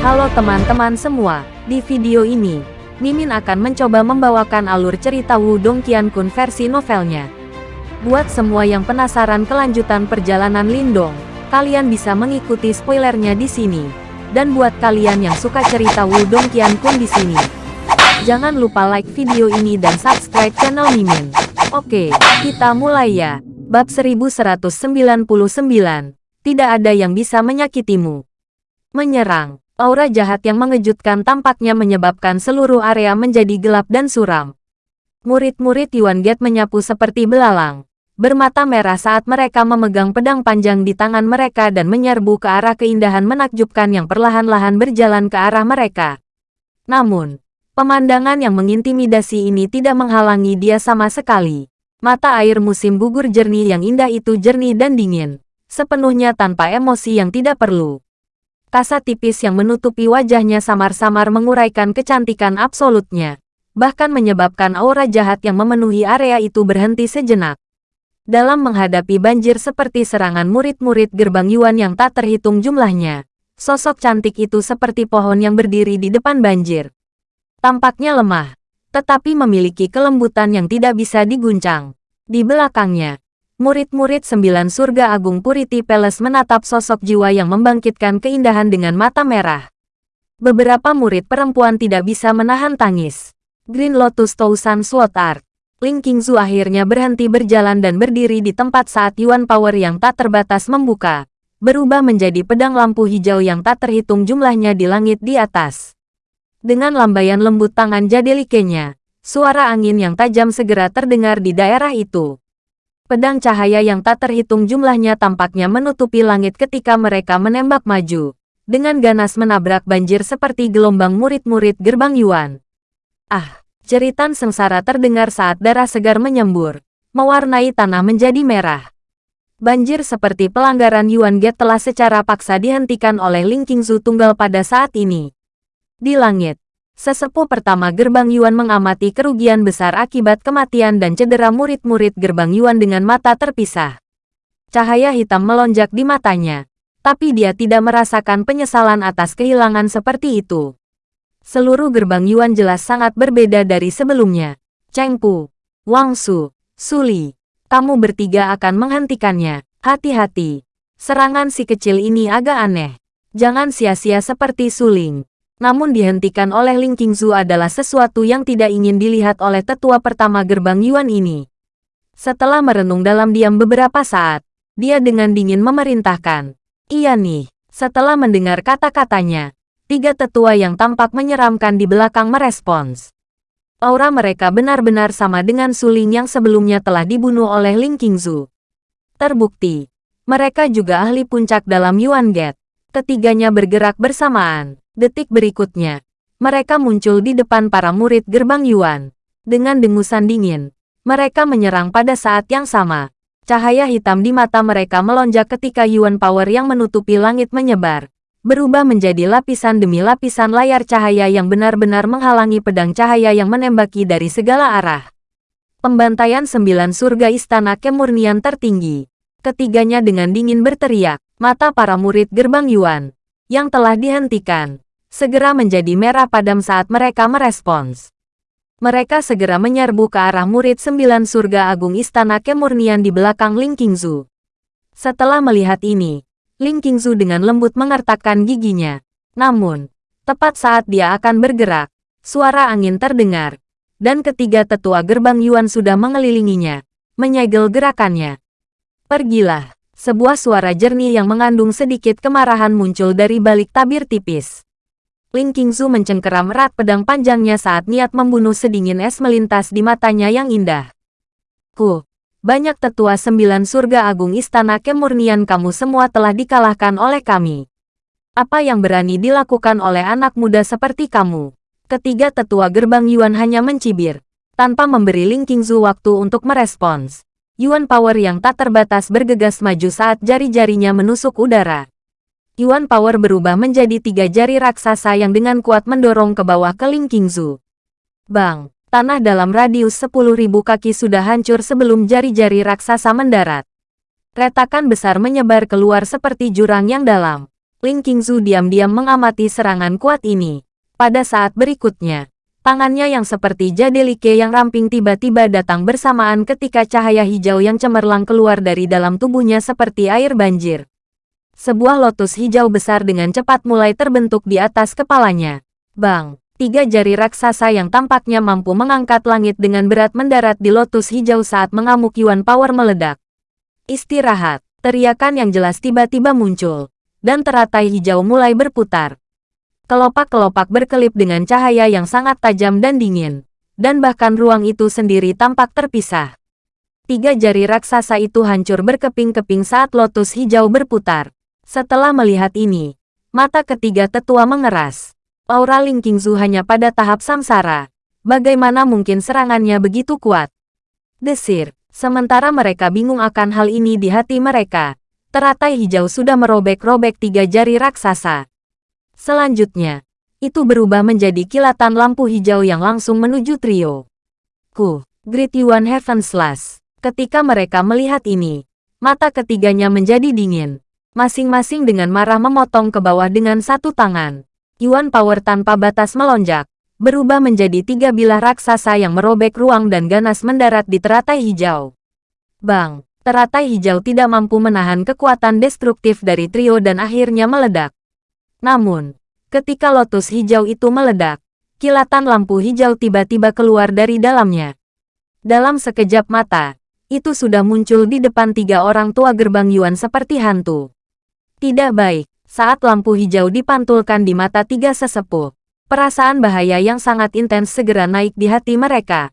Halo teman-teman semua, di video ini, Mimin akan mencoba membawakan alur cerita Wudong Qiankun versi novelnya. Buat semua yang penasaran kelanjutan perjalanan Lindong, kalian bisa mengikuti spoilernya di sini. Dan buat kalian yang suka cerita Wudong Qiankun di sini, jangan lupa like video ini dan subscribe channel Mimin. Oke, kita mulai ya. Bab 1199, Tidak ada yang bisa menyakitimu. Menyerang. Aura jahat yang mengejutkan tampaknya menyebabkan seluruh area menjadi gelap dan suram. Murid-murid Yuan Get menyapu seperti belalang. Bermata merah saat mereka memegang pedang panjang di tangan mereka dan menyerbu ke arah keindahan menakjubkan yang perlahan-lahan berjalan ke arah mereka. Namun, pemandangan yang mengintimidasi ini tidak menghalangi dia sama sekali. Mata air musim gugur jernih yang indah itu jernih dan dingin, sepenuhnya tanpa emosi yang tidak perlu. Kasa tipis yang menutupi wajahnya samar-samar menguraikan kecantikan absolutnya, bahkan menyebabkan aura jahat yang memenuhi area itu berhenti sejenak. Dalam menghadapi banjir seperti serangan murid-murid gerbang Yuan yang tak terhitung jumlahnya, sosok cantik itu seperti pohon yang berdiri di depan banjir. Tampaknya lemah, tetapi memiliki kelembutan yang tidak bisa diguncang. Di belakangnya, Murid-murid sembilan surga agung Purity Palace menatap sosok jiwa yang membangkitkan keindahan dengan mata merah. Beberapa murid perempuan tidak bisa menahan tangis. Green Lotus Tousan Sword Art. Ling Qingzu akhirnya berhenti berjalan dan berdiri di tempat saat Yuan Power yang tak terbatas membuka. Berubah menjadi pedang lampu hijau yang tak terhitung jumlahnya di langit di atas. Dengan lambaian lembut tangan jadelikenya, suara angin yang tajam segera terdengar di daerah itu. Pedang cahaya yang tak terhitung jumlahnya tampaknya menutupi langit ketika mereka menembak maju. Dengan ganas menabrak banjir seperti gelombang murid-murid gerbang Yuan. Ah, jeritan sengsara terdengar saat darah segar menyembur, mewarnai tanah menjadi merah. Banjir seperti pelanggaran Yuan Gate telah secara paksa dihentikan oleh Ling Qingzu tunggal pada saat ini. Di langit, Sesepuh pertama gerbang Yuan mengamati kerugian besar akibat kematian dan cedera murid-murid gerbang Yuan dengan mata terpisah. Cahaya hitam melonjak di matanya, tapi dia tidak merasakan penyesalan atas kehilangan seperti itu. Seluruh gerbang Yuan jelas sangat berbeda dari sebelumnya. Cheng Pu, Wang Su, Suli, kamu bertiga akan menghentikannya. Hati-hati. Serangan si kecil ini agak aneh. Jangan sia-sia seperti Suling namun dihentikan oleh Ling Qingzu adalah sesuatu yang tidak ingin dilihat oleh tetua pertama gerbang Yuan ini. Setelah merenung dalam diam beberapa saat, dia dengan dingin memerintahkan. Iya nih, setelah mendengar kata-katanya, tiga tetua yang tampak menyeramkan di belakang merespons. Aura mereka benar-benar sama dengan suling yang sebelumnya telah dibunuh oleh Ling Qingzu. Terbukti, mereka juga ahli puncak dalam Yuan Gate. Ketiganya bergerak bersamaan. Detik berikutnya, mereka muncul di depan para murid gerbang Yuan. Dengan dengusan dingin, mereka menyerang pada saat yang sama. Cahaya hitam di mata mereka melonjak ketika Yuan Power yang menutupi langit menyebar. Berubah menjadi lapisan demi lapisan layar cahaya yang benar-benar menghalangi pedang cahaya yang menembaki dari segala arah. Pembantaian sembilan surga istana kemurnian tertinggi. Ketiganya dengan dingin berteriak, mata para murid gerbang Yuan, yang telah dihentikan, segera menjadi merah padam saat mereka merespons. Mereka segera menyerbu ke arah murid sembilan surga agung istana kemurnian di belakang Ling Qingzu. Setelah melihat ini, Ling Qingzu dengan lembut mengertakkan giginya. Namun, tepat saat dia akan bergerak, suara angin terdengar, dan ketiga tetua gerbang Yuan sudah mengelilinginya, menyegel gerakannya. Pergilah, sebuah suara jernih yang mengandung sedikit kemarahan muncul dari balik tabir tipis. Ling Qingzu mencengkeram erat pedang panjangnya saat niat membunuh sedingin es melintas di matanya yang indah. Ku, banyak tetua sembilan surga agung istana kemurnian kamu semua telah dikalahkan oleh kami. Apa yang berani dilakukan oleh anak muda seperti kamu? Ketiga tetua gerbang Yuan hanya mencibir, tanpa memberi Ling Qingzu waktu untuk merespons. Yuan Power yang tak terbatas bergegas maju saat jari-jarinya menusuk udara. Yuan Power berubah menjadi tiga jari raksasa yang dengan kuat mendorong ke bawah ke Ling Qingzu. Bang, tanah dalam radius 10.000 kaki sudah hancur sebelum jari-jari raksasa mendarat. Retakan besar menyebar keluar seperti jurang yang dalam. Ling Qingzu diam-diam mengamati serangan kuat ini. Pada saat berikutnya, tangannya yang seperti jadelike yang ramping tiba-tiba datang bersamaan ketika cahaya hijau yang cemerlang keluar dari dalam tubuhnya seperti air banjir. Sebuah lotus hijau besar dengan cepat mulai terbentuk di atas kepalanya. Bang! Tiga jari raksasa yang tampaknya mampu mengangkat langit dengan berat mendarat di lotus hijau saat mengamuk Yuan Power meledak. Istirahat, teriakan yang jelas tiba-tiba muncul, dan teratai hijau mulai berputar. Kelopak-kelopak berkelip dengan cahaya yang sangat tajam dan dingin, dan bahkan ruang itu sendiri tampak terpisah. Tiga jari raksasa itu hancur berkeping-keping saat lotus hijau berputar. Setelah melihat ini, mata ketiga tetua mengeras aura Ling Qingzu hanya pada tahap samsara. Bagaimana mungkin serangannya begitu kuat? Desir, sementara mereka bingung akan hal ini di hati mereka. Teratai hijau sudah merobek-robek tiga jari raksasa. Selanjutnya, itu berubah menjadi kilatan lampu hijau yang langsung menuju trio. Ku, Great Yuan Heaven Slash. Ketika mereka melihat ini, mata ketiganya menjadi dingin. Masing-masing dengan marah memotong ke bawah dengan satu tangan. Yuan Power tanpa batas melonjak, berubah menjadi tiga bilah raksasa yang merobek ruang dan ganas mendarat di teratai hijau. Bang, teratai hijau tidak mampu menahan kekuatan destruktif dari trio dan akhirnya meledak. Namun, ketika lotus hijau itu meledak, kilatan lampu hijau tiba-tiba keluar dari dalamnya. Dalam sekejap mata, itu sudah muncul di depan tiga orang tua gerbang Yuan seperti hantu. Tidak baik, saat lampu hijau dipantulkan di mata tiga sesepuh, perasaan bahaya yang sangat intens segera naik di hati mereka.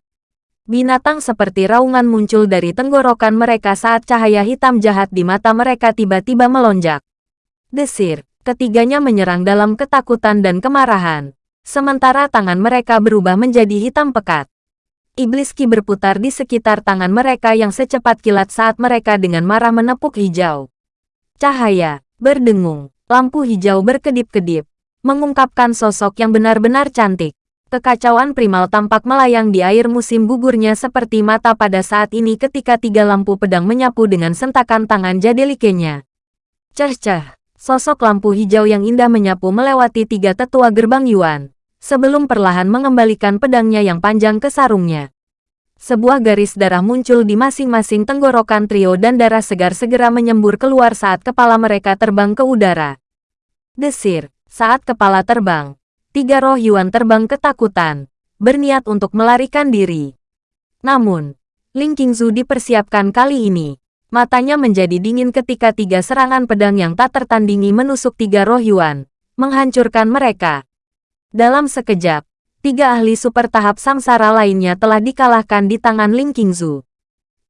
Binatang seperti raungan muncul dari tenggorokan mereka saat cahaya hitam jahat di mata mereka tiba-tiba melonjak. Desir, ketiganya menyerang dalam ketakutan dan kemarahan. Sementara tangan mereka berubah menjadi hitam pekat. Iblis Ki berputar di sekitar tangan mereka yang secepat kilat saat mereka dengan marah menepuk hijau. Cahaya, berdengung, Lampu hijau berkedip-kedip, mengungkapkan sosok yang benar-benar cantik. Kekacauan primal tampak melayang di air musim gugurnya seperti mata pada saat ini ketika tiga lampu pedang menyapu dengan sentakan tangan jadelikenya. Ceh-ceh, sosok lampu hijau yang indah menyapu melewati tiga tetua gerbang Yuan, sebelum perlahan mengembalikan pedangnya yang panjang ke sarungnya. Sebuah garis darah muncul di masing-masing tenggorokan trio dan darah segar segera menyembur keluar saat kepala mereka terbang ke udara. Desir, saat kepala terbang, tiga roh Yuan terbang ketakutan, berniat untuk melarikan diri. Namun, Ling Qingzu dipersiapkan kali ini. Matanya menjadi dingin ketika tiga serangan pedang yang tak tertandingi menusuk tiga roh Yuan, menghancurkan mereka. Dalam sekejap, tiga ahli super tahap samsara lainnya telah dikalahkan di tangan Ling Qingzu.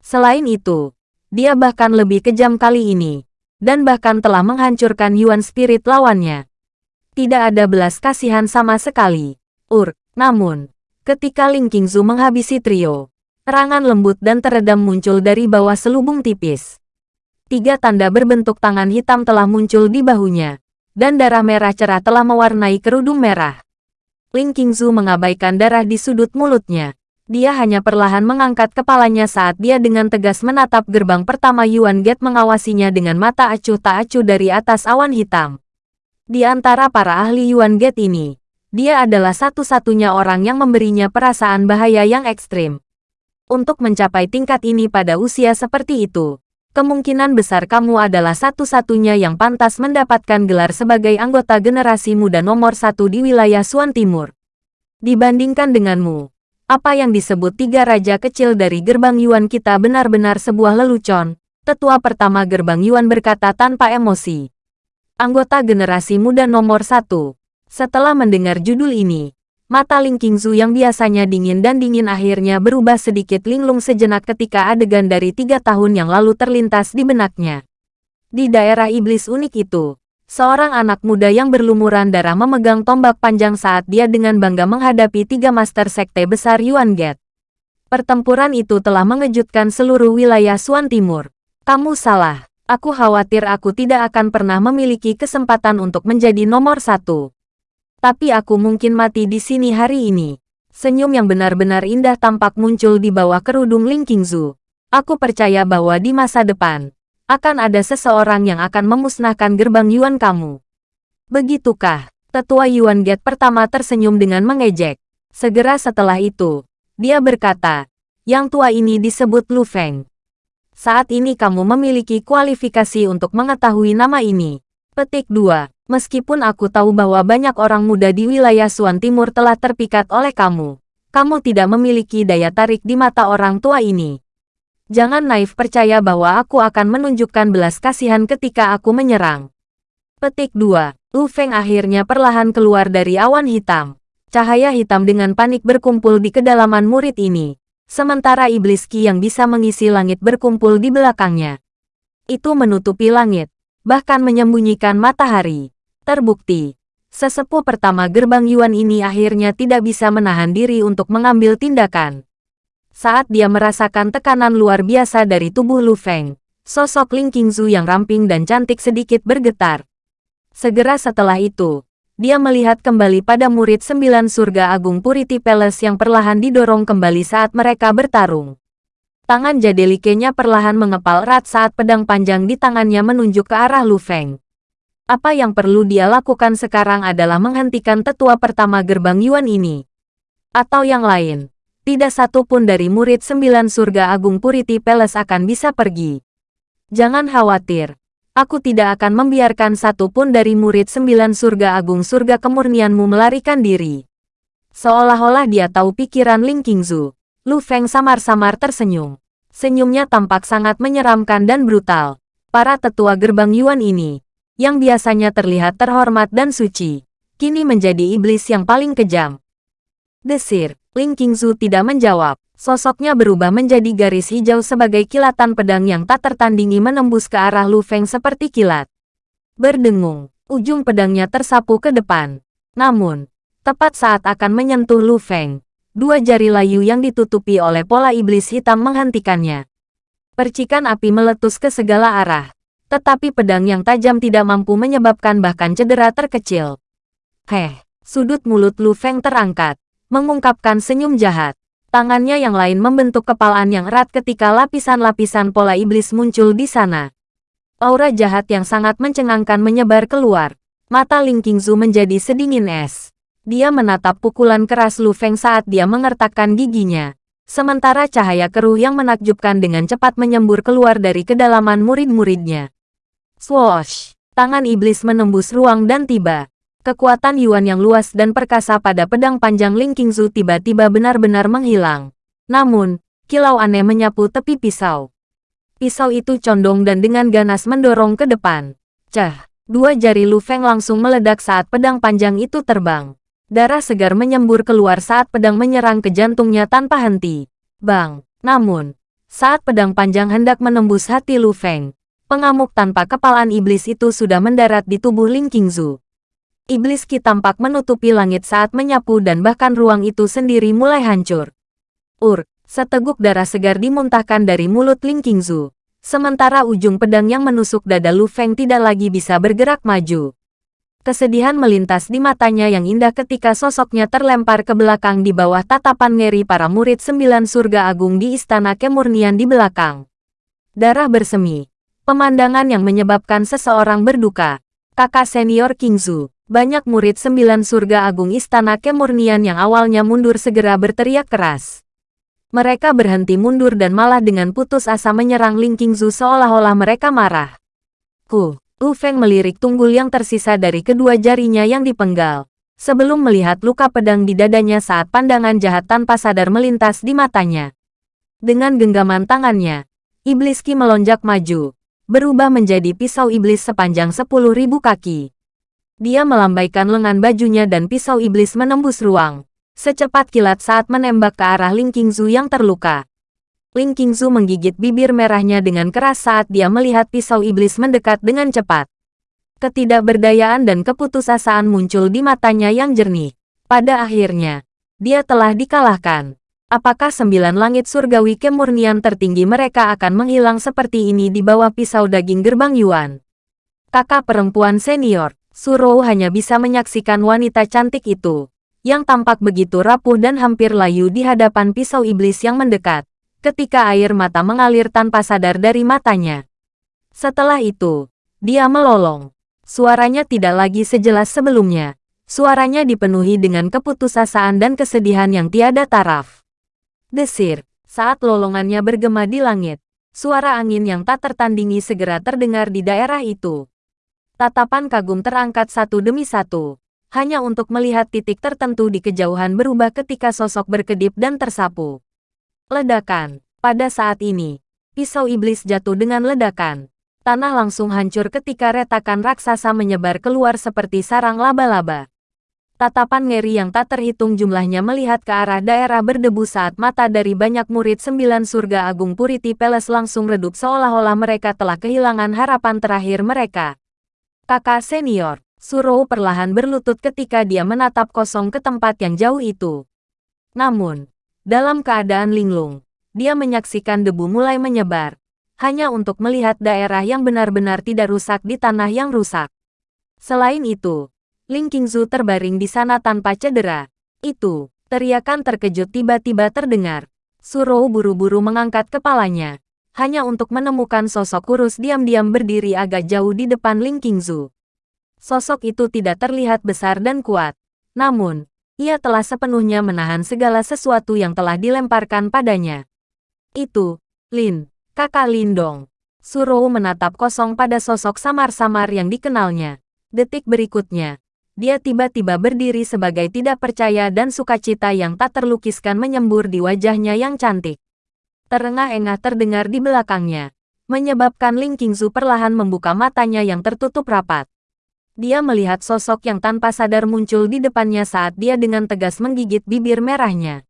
Selain itu, dia bahkan lebih kejam kali ini, dan bahkan telah menghancurkan Yuan Spirit lawannya. Tidak ada belas kasihan sama sekali. Ur, namun, ketika Ling Qingzu menghabisi trio, terangan lembut dan teredam muncul dari bawah selubung tipis. Tiga tanda berbentuk tangan hitam telah muncul di bahunya, dan darah merah cerah telah mewarnai kerudung merah. Ling Qingzu mengabaikan darah di sudut mulutnya. Dia hanya perlahan mengangkat kepalanya saat dia dengan tegas menatap gerbang pertama Yuan Gate mengawasinya dengan mata acuh tak acuh dari atas awan hitam. Di antara para ahli Yuan Gate ini, dia adalah satu-satunya orang yang memberinya perasaan bahaya yang ekstrim. Untuk mencapai tingkat ini pada usia seperti itu, kemungkinan besar kamu adalah satu-satunya yang pantas mendapatkan gelar sebagai anggota generasi muda nomor satu di wilayah Suan Timur. Dibandingkan denganmu, apa yang disebut tiga raja kecil dari gerbang Yuan kita benar-benar sebuah lelucon, tetua pertama gerbang Yuan berkata tanpa emosi. Anggota generasi muda nomor satu. Setelah mendengar judul ini, Mata Ling Qingzu yang biasanya dingin dan dingin akhirnya berubah sedikit linglung sejenak ketika adegan dari tiga tahun yang lalu terlintas di benaknya. Di daerah iblis unik itu, seorang anak muda yang berlumuran darah memegang tombak panjang saat dia dengan bangga menghadapi tiga master sekte besar Yuan Gate. Pertempuran itu telah mengejutkan seluruh wilayah Suan Timur. Kamu salah. Aku khawatir aku tidak akan pernah memiliki kesempatan untuk menjadi nomor satu. Tapi aku mungkin mati di sini hari ini. Senyum yang benar-benar indah tampak muncul di bawah kerudung Ling Qingzu. Aku percaya bahwa di masa depan, akan ada seseorang yang akan memusnahkan gerbang Yuan kamu. Begitukah? Tetua Yuan Gate pertama tersenyum dengan mengejek. Segera setelah itu, dia berkata, yang tua ini disebut Lu Feng. Saat ini kamu memiliki kualifikasi untuk mengetahui nama ini. Petik 2. Meskipun aku tahu bahwa banyak orang muda di wilayah Suan Timur telah terpikat oleh kamu, kamu tidak memiliki daya tarik di mata orang tua ini. Jangan naif percaya bahwa aku akan menunjukkan belas kasihan ketika aku menyerang. Petik 2. Lu Feng akhirnya perlahan keluar dari awan hitam. Cahaya hitam dengan panik berkumpul di kedalaman murid ini sementara iblis Ki yang bisa mengisi langit berkumpul di belakangnya. Itu menutupi langit, bahkan menyembunyikan matahari. Terbukti, sesepuh pertama gerbang Yuan ini akhirnya tidak bisa menahan diri untuk mengambil tindakan. Saat dia merasakan tekanan luar biasa dari tubuh Lu Feng, sosok Ling Qingzu yang ramping dan cantik sedikit bergetar. Segera setelah itu, dia melihat kembali pada murid sembilan surga agung Purity Palace yang perlahan didorong kembali saat mereka bertarung. Tangan jadelikenya perlahan mengepal erat saat pedang panjang di tangannya menunjuk ke arah Lu Feng. Apa yang perlu dia lakukan sekarang adalah menghentikan tetua pertama gerbang Yuan ini. Atau yang lain, tidak satu pun dari murid sembilan surga agung Purity Palace akan bisa pergi. Jangan khawatir, Aku tidak akan membiarkan satu pun dari murid sembilan surga agung surga kemurnianmu melarikan diri. Seolah-olah dia tahu pikiran Ling Qingzu. Lu Feng samar-samar tersenyum. Senyumnya tampak sangat menyeramkan dan brutal. Para tetua gerbang Yuan ini, yang biasanya terlihat terhormat dan suci, kini menjadi iblis yang paling kejam. Desir, Ling Qingzu tidak menjawab. Sosoknya berubah menjadi garis hijau sebagai kilatan pedang yang tak tertandingi menembus ke arah Lu Feng seperti kilat. Berdengung, ujung pedangnya tersapu ke depan. Namun, tepat saat akan menyentuh Lu Feng, dua jari layu yang ditutupi oleh pola iblis hitam menghentikannya. Percikan api meletus ke segala arah, tetapi pedang yang tajam tidak mampu menyebabkan bahkan cedera terkecil. Heh, sudut mulut Lu Feng terangkat, mengungkapkan senyum jahat. Tangannya yang lain membentuk kepalaan yang erat ketika lapisan-lapisan pola iblis muncul di sana. Aura jahat yang sangat mencengangkan menyebar keluar. Mata Ling Qingzu menjadi sedingin es. Dia menatap pukulan keras Lu Feng saat dia mengertakkan giginya. Sementara cahaya keruh yang menakjubkan dengan cepat menyembur keluar dari kedalaman murid-muridnya. Swoosh! Tangan iblis menembus ruang dan tiba. Kekuatan Yuan yang luas dan perkasa pada pedang panjang Ling Qingzu tiba-tiba benar-benar menghilang. Namun, kilau aneh menyapu tepi pisau. Pisau itu condong dan dengan ganas mendorong ke depan. Cah, dua jari Lu Feng langsung meledak saat pedang panjang itu terbang. Darah segar menyembur keluar saat pedang menyerang ke jantungnya tanpa henti. Bang! Namun, saat pedang panjang hendak menembus hati Lu Feng, pengamuk tanpa kepalaan iblis itu sudah mendarat di tubuh Ling Qingzu. Iblis Ki tampak menutupi langit saat menyapu dan bahkan ruang itu sendiri mulai hancur. Ur, seteguk darah segar dimuntahkan dari mulut Ling Qingzu. Sementara ujung pedang yang menusuk dada Lu Feng tidak lagi bisa bergerak maju. Kesedihan melintas di matanya yang indah ketika sosoknya terlempar ke belakang di bawah tatapan ngeri para murid sembilan surga agung di istana kemurnian di belakang. Darah bersemi. Pemandangan yang menyebabkan seseorang berduka. Kakak senior Qingzu. Banyak murid sembilan surga agung istana kemurnian yang awalnya mundur segera berteriak keras. Mereka berhenti mundur dan malah dengan putus asa menyerang Ling Qingzu seolah-olah mereka marah. Ku, Lu Feng melirik tunggul yang tersisa dari kedua jarinya yang dipenggal. Sebelum melihat luka pedang di dadanya saat pandangan jahat tanpa sadar melintas di matanya. Dengan genggaman tangannya, Iblis Ki melonjak maju, berubah menjadi pisau iblis sepanjang sepuluh ribu kaki. Dia melambaikan lengan bajunya dan pisau iblis menembus ruang. Secepat kilat saat menembak ke arah Ling Qingzu yang terluka. Ling Qingzu menggigit bibir merahnya dengan keras saat dia melihat pisau iblis mendekat dengan cepat. Ketidakberdayaan dan keputusasaan muncul di matanya yang jernih. Pada akhirnya, dia telah dikalahkan. Apakah sembilan langit surgawi kemurnian tertinggi mereka akan menghilang seperti ini di bawah pisau daging gerbang Yuan? Kakak perempuan senior, Suro hanya bisa menyaksikan wanita cantik itu, yang tampak begitu rapuh dan hampir layu di hadapan pisau iblis yang mendekat, ketika air mata mengalir tanpa sadar dari matanya. Setelah itu, dia melolong. Suaranya tidak lagi sejelas sebelumnya. Suaranya dipenuhi dengan keputusasaan dan kesedihan yang tiada taraf. Desir, saat lolongannya bergema di langit. Suara angin yang tak tertandingi segera terdengar di daerah itu. Tatapan kagum terangkat satu demi satu. Hanya untuk melihat titik tertentu di kejauhan berubah ketika sosok berkedip dan tersapu. Ledakan. Pada saat ini, pisau iblis jatuh dengan ledakan tanah langsung hancur ketika retakan raksasa menyebar keluar seperti sarang laba-laba. Tatapan ngeri yang tak terhitung jumlahnya melihat ke arah daerah berdebu saat mata dari banyak murid sembilan surga agung Puriti Palace langsung redup seolah-olah mereka telah kehilangan harapan terakhir mereka. Kakak senior, Surou perlahan berlutut ketika dia menatap kosong ke tempat yang jauh itu. Namun, dalam keadaan linglung, dia menyaksikan debu mulai menyebar, hanya untuk melihat daerah yang benar-benar tidak rusak di tanah yang rusak. Selain itu, Ling Qingzu terbaring di sana tanpa cedera. Itu, teriakan terkejut tiba-tiba terdengar. Surou buru-buru mengangkat kepalanya, hanya untuk menemukan sosok kurus diam-diam berdiri agak jauh di depan Ling Qingzu. Sosok itu tidak terlihat besar dan kuat. Namun, ia telah sepenuhnya menahan segala sesuatu yang telah dilemparkan padanya. Itu, Lin, Kakak Lindong. Surou menatap kosong pada sosok samar-samar yang dikenalnya. Detik berikutnya, dia tiba-tiba berdiri sebagai tidak percaya dan sukacita yang tak terlukiskan menyembur di wajahnya yang cantik. Terengah-engah terdengar di belakangnya, menyebabkan Ling Qingzu perlahan membuka matanya yang tertutup rapat. Dia melihat sosok yang tanpa sadar muncul di depannya saat dia dengan tegas menggigit bibir merahnya.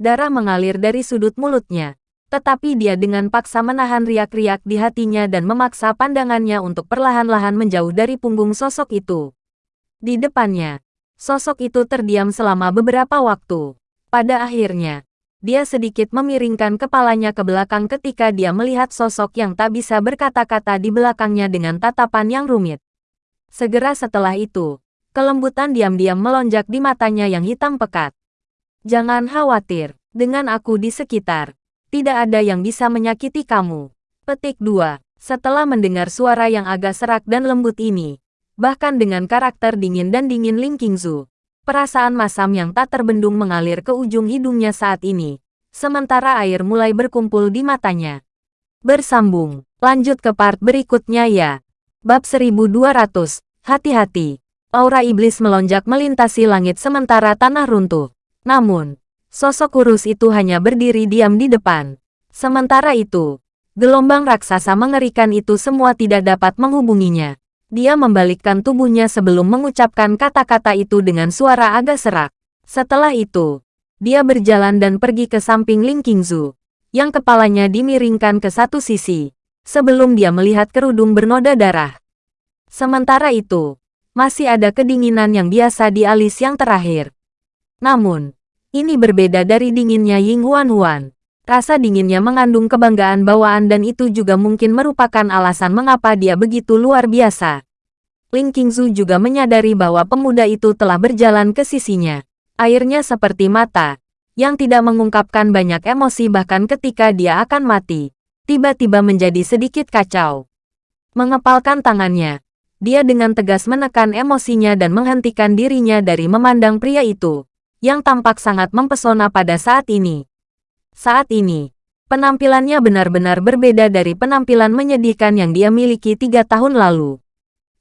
Darah mengalir dari sudut mulutnya, tetapi dia dengan paksa menahan riak-riak di hatinya dan memaksa pandangannya untuk perlahan-lahan menjauh dari punggung sosok itu. Di depannya, sosok itu terdiam selama beberapa waktu. Pada akhirnya, dia sedikit memiringkan kepalanya ke belakang ketika dia melihat sosok yang tak bisa berkata-kata di belakangnya dengan tatapan yang rumit. Segera setelah itu, kelembutan diam-diam melonjak di matanya yang hitam pekat. Jangan khawatir, dengan aku di sekitar, tidak ada yang bisa menyakiti kamu. Petik 2. Setelah mendengar suara yang agak serak dan lembut ini, bahkan dengan karakter dingin dan dingin Ling Qingzu, perasaan masam yang tak terbendung mengalir ke ujung hidungnya saat ini, sementara air mulai berkumpul di matanya. Bersambung, lanjut ke part berikutnya ya. Bab 1200, hati-hati. Aura iblis melonjak melintasi langit sementara tanah runtuh. Namun, Sosok kurus itu hanya berdiri diam di depan. Sementara itu, gelombang raksasa mengerikan itu semua tidak dapat menghubunginya. Dia membalikkan tubuhnya sebelum mengucapkan kata-kata itu dengan suara agak serak. Setelah itu, dia berjalan dan pergi ke samping Ling Qingzu, yang kepalanya dimiringkan ke satu sisi, sebelum dia melihat kerudung bernoda darah. Sementara itu, masih ada kedinginan yang biasa di alis yang terakhir. Namun, ini berbeda dari dinginnya Ying Huan Huan. Rasa dinginnya mengandung kebanggaan bawaan dan itu juga mungkin merupakan alasan mengapa dia begitu luar biasa. Ling Qingzu juga menyadari bahwa pemuda itu telah berjalan ke sisinya. Airnya seperti mata, yang tidak mengungkapkan banyak emosi bahkan ketika dia akan mati. Tiba-tiba menjadi sedikit kacau. Mengepalkan tangannya, dia dengan tegas menekan emosinya dan menghentikan dirinya dari memandang pria itu yang tampak sangat mempesona pada saat ini. Saat ini, penampilannya benar-benar berbeda dari penampilan menyedihkan yang dia miliki tiga tahun lalu.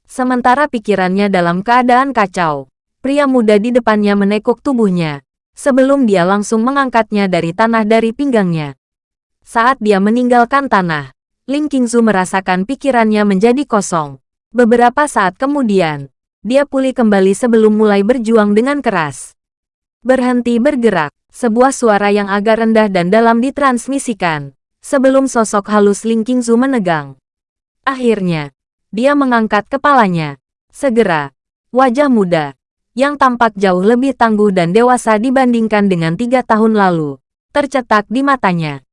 Sementara pikirannya dalam keadaan kacau, pria muda di depannya menekuk tubuhnya, sebelum dia langsung mengangkatnya dari tanah dari pinggangnya. Saat dia meninggalkan tanah, Ling Qingzu merasakan pikirannya menjadi kosong. Beberapa saat kemudian, dia pulih kembali sebelum mulai berjuang dengan keras. Berhenti bergerak, sebuah suara yang agak rendah dan dalam ditransmisikan, sebelum sosok halus Ling Qingzu menegang. Akhirnya, dia mengangkat kepalanya. Segera, wajah muda, yang tampak jauh lebih tangguh dan dewasa dibandingkan dengan tiga tahun lalu, tercetak di matanya.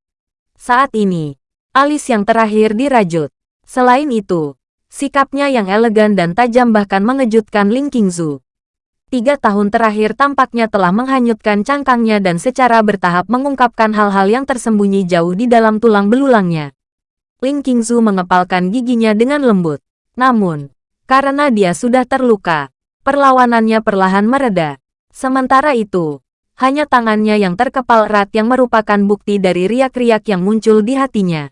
Saat ini, alis yang terakhir dirajut. Selain itu, sikapnya yang elegan dan tajam bahkan mengejutkan Ling Qingzu tiga tahun terakhir tampaknya telah menghanyutkan cangkangnya dan secara bertahap mengungkapkan hal-hal yang tersembunyi jauh di dalam tulang belulangnya. Ling Qingzu mengepalkan giginya dengan lembut. Namun, Karena dia sudah terluka, perlawanannya perlahan mereda. Sementara itu, hanya tangannya yang terkepal erat yang merupakan bukti dari riak-riak yang muncul di hatinya.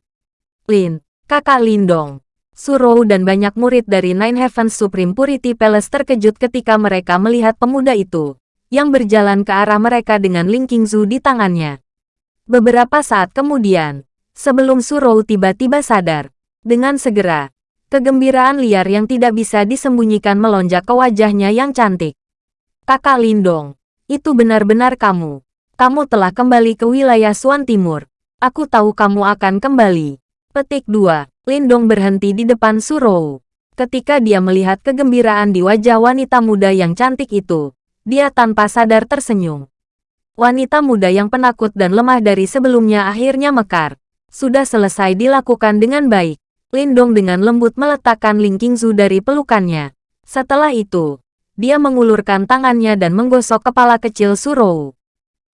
Lin, kakak Lindong, Surou dan banyak murid dari Nine Heavens Supreme Purity Palace terkejut ketika mereka melihat pemuda itu, yang berjalan ke arah mereka dengan Ling Qingzu di tangannya. Beberapa saat kemudian, sebelum Surou tiba-tiba sadar, dengan segera, kegembiraan liar yang tidak bisa disembunyikan melonjak ke wajahnya yang cantik. Kakak Lindong, itu benar-benar kamu. Kamu telah kembali ke wilayah Suan Timur. Aku tahu kamu akan kembali. Petik 2. Lindong berhenti di depan Surou. Ketika dia melihat kegembiraan di wajah wanita muda yang cantik itu, dia tanpa sadar tersenyum. Wanita muda yang penakut dan lemah dari sebelumnya akhirnya mekar. Sudah selesai dilakukan dengan baik. Lindong dengan lembut meletakkan Ling Qingzu dari pelukannya. Setelah itu, dia mengulurkan tangannya dan menggosok kepala kecil Surou.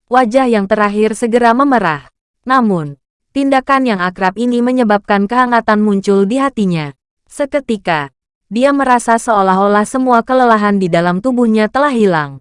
Wajah yang terakhir segera memerah. Namun, Tindakan yang akrab ini menyebabkan kehangatan muncul di hatinya. Seketika, dia merasa seolah-olah semua kelelahan di dalam tubuhnya telah hilang.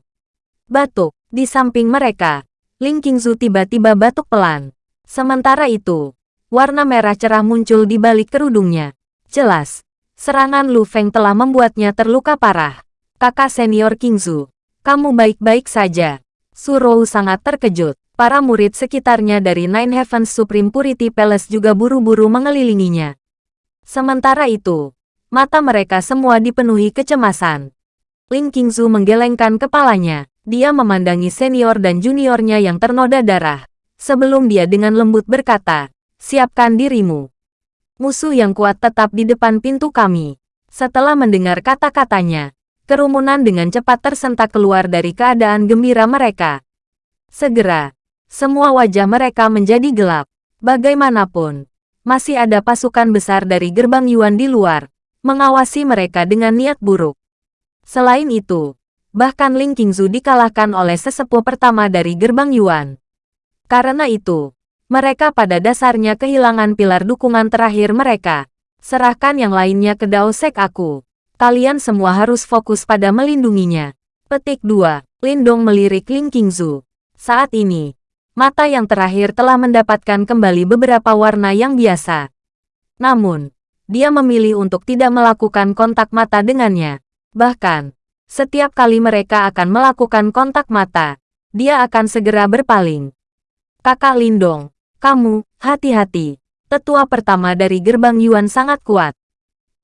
Batuk, di samping mereka, Ling Qingzu tiba-tiba batuk pelan. Sementara itu, warna merah cerah muncul di balik kerudungnya. Jelas, serangan Lu Feng telah membuatnya terluka parah. Kakak senior Qingzu, kamu baik-baik saja. Surou sangat terkejut. Para murid sekitarnya dari Nine Heavens Supreme Purity Palace juga buru-buru mengelilinginya. Sementara itu, mata mereka semua dipenuhi kecemasan. Ling Qingzu menggelengkan kepalanya. Dia memandangi senior dan juniornya yang ternoda darah. Sebelum dia dengan lembut berkata, siapkan dirimu. Musuh yang kuat tetap di depan pintu kami. Setelah mendengar kata-katanya, kerumunan dengan cepat tersentak keluar dari keadaan gembira mereka. Segera, semua wajah mereka menjadi gelap. Bagaimanapun, masih ada pasukan besar dari gerbang Yuan di luar, mengawasi mereka dengan niat buruk. Selain itu, bahkan Ling Qingzu dikalahkan oleh sesepuh pertama dari gerbang Yuan. Karena itu, mereka pada dasarnya kehilangan pilar dukungan terakhir mereka. Serahkan yang lainnya ke Dao Sek aku. Kalian semua harus fokus pada melindunginya. Petik 2. Lindong melirik Ling Qingzu. Saat ini, mata yang terakhir telah mendapatkan kembali beberapa warna yang biasa. Namun, dia memilih untuk tidak melakukan kontak mata dengannya. Bahkan, setiap kali mereka akan melakukan kontak mata, dia akan segera berpaling. Kakak Lindong, kamu, hati-hati. Tetua pertama dari gerbang Yuan sangat kuat.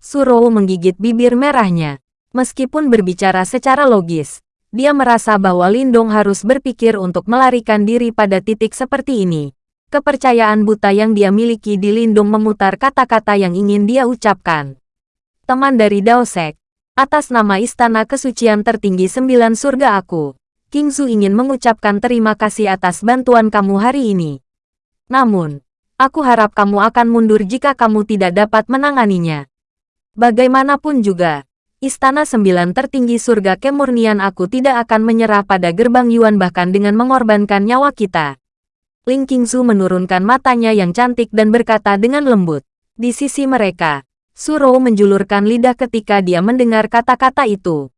Suro menggigit bibir merahnya. Meskipun berbicara secara logis, dia merasa bahwa Lindong harus berpikir untuk melarikan diri pada titik seperti ini. Kepercayaan buta yang dia miliki di Lindong memutar kata-kata yang ingin dia ucapkan. Teman dari Daosek, atas nama Istana Kesucian Tertinggi Sembilan Surga aku, King Zu ingin mengucapkan terima kasih atas bantuan kamu hari ini. Namun, aku harap kamu akan mundur jika kamu tidak dapat menanganinya. Bagaimanapun juga, Istana Sembilan tertinggi surga kemurnian aku tidak akan menyerah pada gerbang Yuan bahkan dengan mengorbankan nyawa kita. Ling Qingzu menurunkan matanya yang cantik dan berkata dengan lembut. Di sisi mereka, Suro menjulurkan lidah ketika dia mendengar kata-kata itu.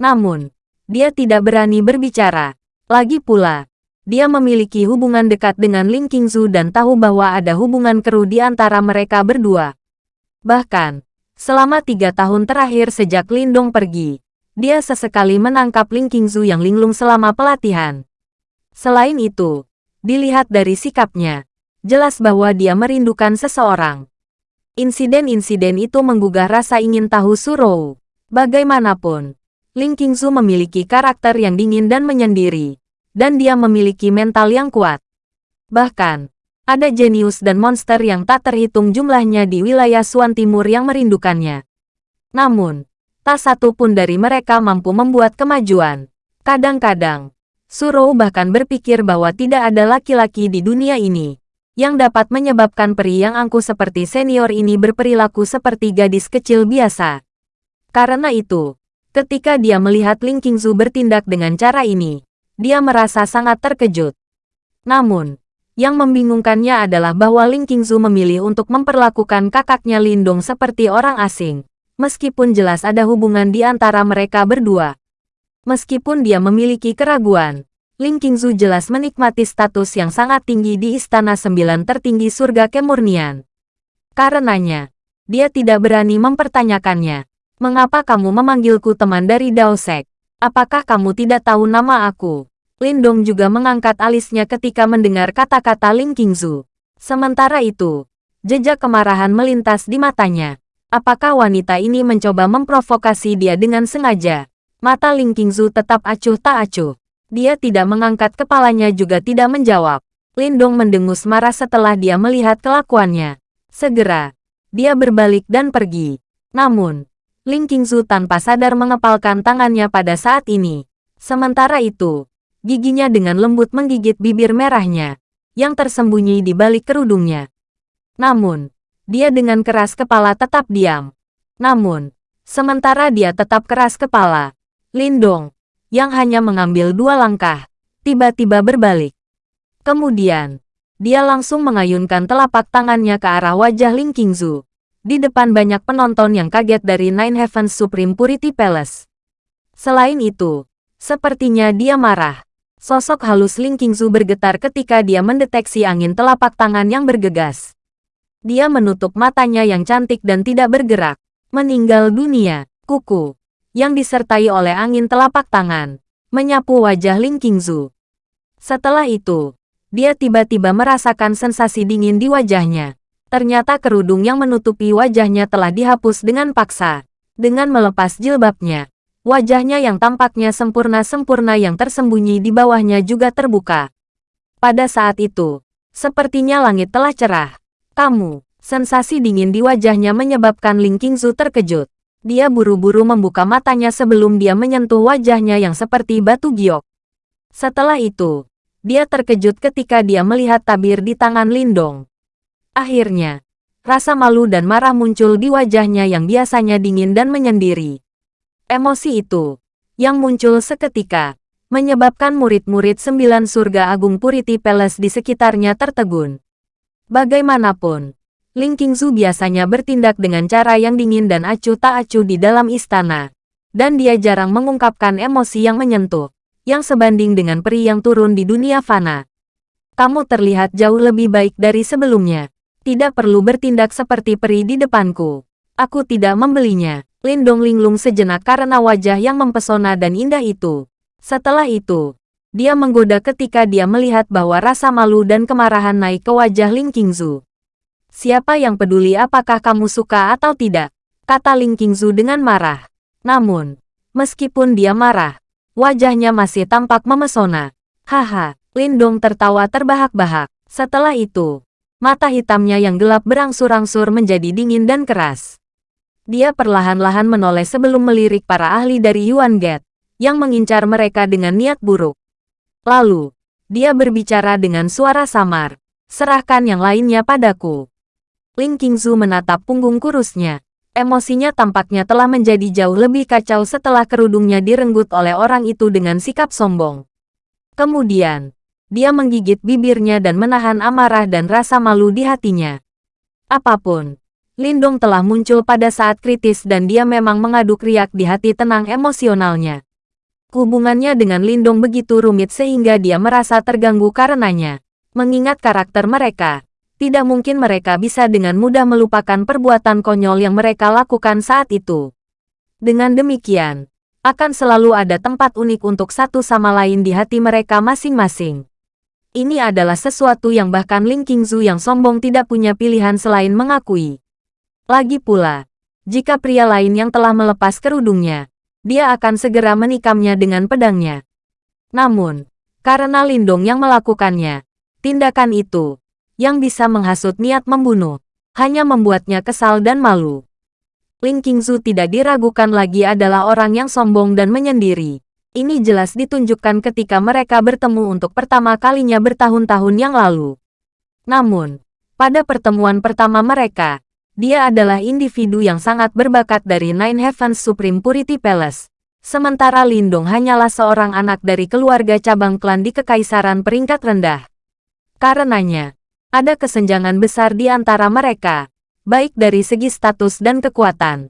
Namun, dia tidak berani berbicara. Lagi pula, dia memiliki hubungan dekat dengan Ling Qingzu dan tahu bahwa ada hubungan keruh di antara mereka berdua. Bahkan, Selama tiga tahun terakhir sejak Lindong pergi, dia sesekali menangkap Ling Qingzu yang linglung selama pelatihan. Selain itu, dilihat dari sikapnya, jelas bahwa dia merindukan seseorang. Insiden-insiden itu menggugah rasa ingin tahu Surou. Bagaimanapun, Ling Qingzu memiliki karakter yang dingin dan menyendiri, dan dia memiliki mental yang kuat. Bahkan, ada jenius dan monster yang tak terhitung jumlahnya di wilayah Suan Timur yang merindukannya. Namun, tak satu pun dari mereka mampu membuat kemajuan. Kadang-kadang, Surou bahkan berpikir bahwa tidak ada laki-laki di dunia ini yang dapat menyebabkan peri yang angkuh seperti senior ini berperilaku seperti gadis kecil biasa. Karena itu, ketika dia melihat Ling Qingzu bertindak dengan cara ini, dia merasa sangat terkejut. Namun, yang membingungkannya adalah bahwa Ling Qingzu memilih untuk memperlakukan kakaknya Lindong seperti orang asing. Meskipun jelas ada hubungan di antara mereka berdua. Meskipun dia memiliki keraguan, Ling Qingzu jelas menikmati status yang sangat tinggi di Istana Sembilan tertinggi surga kemurnian. Karenanya, dia tidak berani mempertanyakannya. Mengapa kamu memanggilku teman dari Dao Sek? Apakah kamu tidak tahu nama aku? Lindong juga mengangkat alisnya ketika mendengar kata-kata Ling Qingzu. Sementara itu, jejak kemarahan melintas di matanya. Apakah wanita ini mencoba memprovokasi dia dengan sengaja? Mata Ling Qingzu tetap acuh tak acuh. Dia tidak mengangkat kepalanya juga tidak menjawab. Lindong mendengus marah setelah dia melihat kelakuannya. Segera, dia berbalik dan pergi. Namun, Ling Qingzu tanpa sadar mengepalkan tangannya pada saat ini. Sementara itu, giginya dengan lembut menggigit bibir merahnya, yang tersembunyi di balik kerudungnya. Namun, dia dengan keras kepala tetap diam. Namun, sementara dia tetap keras kepala, Lindong, yang hanya mengambil dua langkah, tiba-tiba berbalik. Kemudian, dia langsung mengayunkan telapak tangannya ke arah wajah Ling Qingzu. Di depan banyak penonton yang kaget dari Nine Heavens Supreme Purity Palace. Selain itu, sepertinya dia marah. Sosok halus Ling Qingzu bergetar ketika dia mendeteksi angin telapak tangan yang bergegas. Dia menutup matanya yang cantik dan tidak bergerak. Meninggal dunia, kuku, yang disertai oleh angin telapak tangan, menyapu wajah Ling Qingzu. Setelah itu, dia tiba-tiba merasakan sensasi dingin di wajahnya. Ternyata kerudung yang menutupi wajahnya telah dihapus dengan paksa. Dengan melepas jilbabnya, Wajahnya yang tampaknya sempurna-sempurna yang tersembunyi di bawahnya juga terbuka. Pada saat itu, sepertinya langit telah cerah. Kamu, sensasi dingin di wajahnya menyebabkan Ling Qingzu terkejut. Dia buru-buru membuka matanya sebelum dia menyentuh wajahnya yang seperti batu giok. Setelah itu, dia terkejut ketika dia melihat tabir di tangan Lindong. Akhirnya, rasa malu dan marah muncul di wajahnya yang biasanya dingin dan menyendiri. Emosi itu, yang muncul seketika, menyebabkan murid-murid sembilan surga agung Purity Palace di sekitarnya tertegun. Bagaimanapun, Ling Qingzu biasanya bertindak dengan cara yang dingin dan acuh tak acuh di dalam istana. Dan dia jarang mengungkapkan emosi yang menyentuh, yang sebanding dengan peri yang turun di dunia fana. Kamu terlihat jauh lebih baik dari sebelumnya. Tidak perlu bertindak seperti peri di depanku. Aku tidak membelinya. Lindong linglung sejenak karena wajah yang mempesona dan indah itu. Setelah itu, dia menggoda ketika dia melihat bahwa rasa malu dan kemarahan naik ke wajah Ling Qingzu. Siapa yang peduli apakah kamu suka atau tidak? Kata Ling Qingzu dengan marah. Namun, meskipun dia marah, wajahnya masih tampak memesona. Haha, Lindong tertawa terbahak-bahak. Setelah itu, mata hitamnya yang gelap berangsur-angsur menjadi dingin dan keras. Dia perlahan-lahan menoleh sebelum melirik para ahli dari Yuan Gate, yang mengincar mereka dengan niat buruk. Lalu, dia berbicara dengan suara samar, serahkan yang lainnya padaku. Ling Qingzu menatap punggung kurusnya. Emosinya tampaknya telah menjadi jauh lebih kacau setelah kerudungnya direnggut oleh orang itu dengan sikap sombong. Kemudian, dia menggigit bibirnya dan menahan amarah dan rasa malu di hatinya. Apa pun, Lindong telah muncul pada saat kritis dan dia memang mengaduk riak di hati tenang emosionalnya. Hubungannya dengan Lindong begitu rumit sehingga dia merasa terganggu karenanya. Mengingat karakter mereka, tidak mungkin mereka bisa dengan mudah melupakan perbuatan konyol yang mereka lakukan saat itu. Dengan demikian, akan selalu ada tempat unik untuk satu sama lain di hati mereka masing-masing. Ini adalah sesuatu yang bahkan Ling Qingzu yang sombong tidak punya pilihan selain mengakui. Lagi pula, jika pria lain yang telah melepas kerudungnya, dia akan segera menikamnya dengan pedangnya. Namun, karena Lindong yang melakukannya, tindakan itu, yang bisa menghasut niat membunuh, hanya membuatnya kesal dan malu. Ling Qingzu tidak diragukan lagi adalah orang yang sombong dan menyendiri. Ini jelas ditunjukkan ketika mereka bertemu untuk pertama kalinya bertahun-tahun yang lalu. Namun, pada pertemuan pertama mereka, dia adalah individu yang sangat berbakat dari Nine Heavens Supreme Purity Palace. Sementara Lindong hanyalah seorang anak dari keluarga cabang klan di kekaisaran peringkat rendah. Karenanya, ada kesenjangan besar di antara mereka, baik dari segi status dan kekuatan.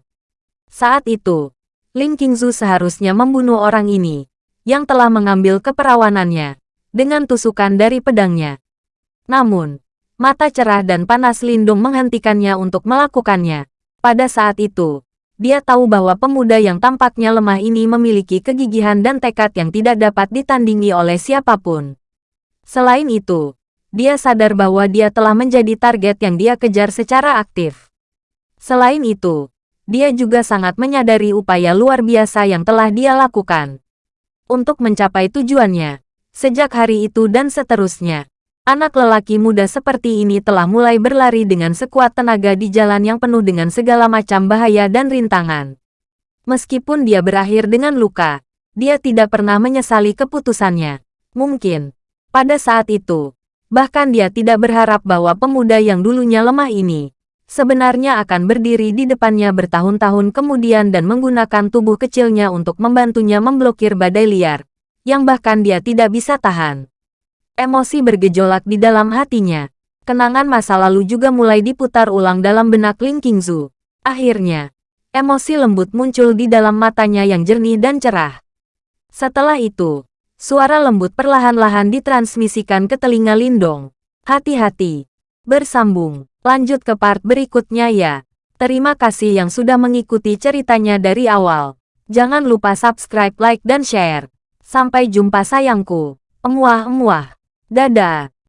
Saat itu, Ling Qingzu seharusnya membunuh orang ini, yang telah mengambil keperawanannya, dengan tusukan dari pedangnya. Namun, mata cerah dan panas Lindung menghentikannya untuk melakukannya. Pada saat itu, dia tahu bahwa pemuda yang tampaknya lemah ini memiliki kegigihan dan tekad yang tidak dapat ditandingi oleh siapa pun. Selain itu, dia sadar bahwa dia telah menjadi target yang dia kejar secara aktif. Selain itu, dia juga sangat menyadari upaya luar biasa yang telah dia lakukan. Untuk mencapai tujuannya, sejak hari itu dan seterusnya, anak lelaki muda seperti ini telah mulai berlari dengan sekuat tenaga di jalan yang penuh dengan segala macam bahaya dan rintangan. Meskipun dia berakhir dengan luka, dia tidak pernah menyesali keputusannya. Mungkin, pada saat itu, Bahkan dia tidak berharap bahwa pemuda yang dulunya lemah ini, sebenarnya akan berdiri di depannya bertahun-tahun kemudian dan menggunakan tubuh kecilnya untuk membantunya memblokir badai liar, yang bahkan dia tidak bisa tahan. Emosi bergejolak di dalam hatinya. Kenangan masa lalu juga mulai diputar ulang dalam benak Ling Qingzu. Akhirnya, emosi lembut muncul di dalam matanya yang jernih dan cerah. Setelah itu, Suara lembut perlahan-lahan ditransmisikan ke telinga Lindong. Hati-hati. Bersambung. Lanjut ke part berikutnya ya. Terima kasih yang sudah mengikuti ceritanya dari awal. Jangan lupa subscribe, like, dan share. Sampai jumpa sayangku. Emuah-emuah. Dadah.